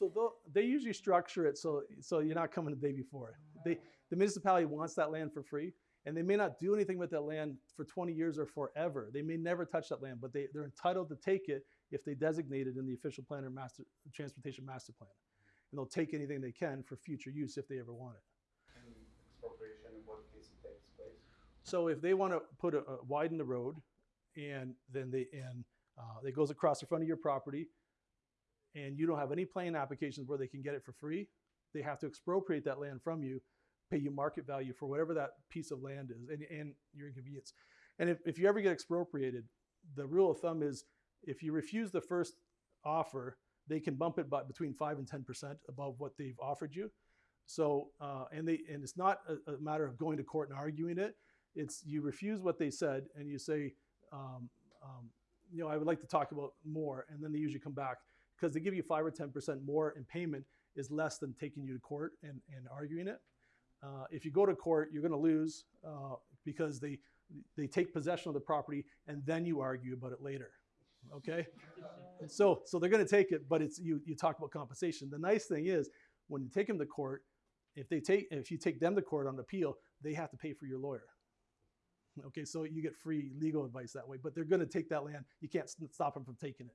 So they'll- usually structure it so so you're not coming the day before. They the municipality wants that land for free, and they may not do anything with that land for 20 years or forever. They may never touch that land, but they they're entitled to take it if they designate it in the official plan or master transportation master plan, and they'll take anything they can for future use if they ever want it. And expropriation in what case it takes place. So if they want to put a, a widen the road, and then they and uh, it goes across the front of your property, and you don't have any plan applications where they can get it for free, they have to expropriate that land from you, pay you market value for whatever that piece of land is, and, and your inconvenience. And if, if you ever get expropriated, the rule of thumb is if you refuse the first offer, they can bump it by between five and ten percent above what they've offered you. So uh, and they and it's not a, a matter of going to court and arguing it it's you refuse what they said and you say um, um, you know i would like to talk about more and then they usually come back because they give you 5 or 10% more in payment is less than taking you to court and, and arguing it uh, if you go to court you're going to lose uh, because they they take possession of the property and then you argue about it later okay so so they're going to take it but it's you you talk about compensation the nice thing is when you take them to court if they take if you take them to court on appeal they have to pay for your lawyer Okay, so you get free legal advice that way, but they're going to take that land. You can't stop them from taking it.